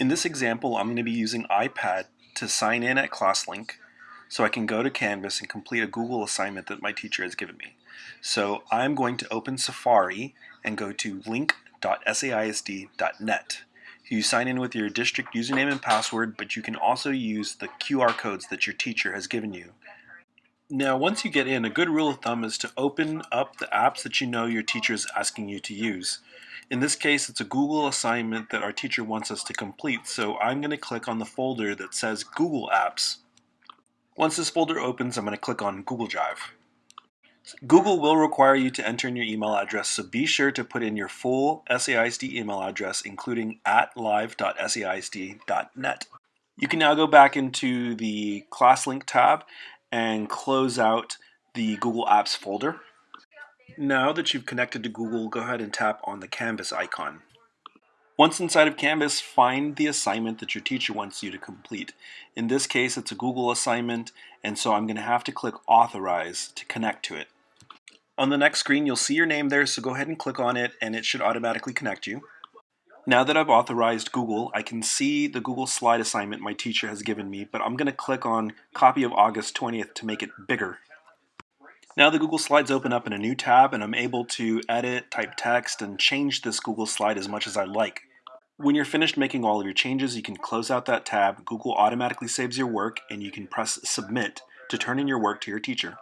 In this example, I'm going to be using iPad to sign in at ClassLink so I can go to Canvas and complete a Google assignment that my teacher has given me. So I'm going to open Safari and go to link.saisd.net. You sign in with your district username and password, but you can also use the QR codes that your teacher has given you. Now, once you get in, a good rule of thumb is to open up the apps that you know your teacher is asking you to use. In this case, it's a Google assignment that our teacher wants us to complete, so I'm going to click on the folder that says Google Apps. Once this folder opens, I'm going to click on Google Drive. Google will require you to enter in your email address, so be sure to put in your full SAISD email address, including at live.saisd.net. You can now go back into the ClassLink tab and close out the Google Apps folder. Now that you've connected to Google, go ahead and tap on the Canvas icon. Once inside of Canvas, find the assignment that your teacher wants you to complete. In this case, it's a Google assignment, and so I'm going to have to click Authorize to connect to it. On the next screen, you'll see your name there, so go ahead and click on it, and it should automatically connect you. Now that I've authorized Google, I can see the Google slide assignment my teacher has given me, but I'm going to click on Copy of August 20th to make it bigger. Now the Google Slides open up in a new tab and I'm able to edit, type text, and change this Google Slide as much as I like. When you're finished making all of your changes, you can close out that tab, Google automatically saves your work, and you can press Submit to turn in your work to your teacher.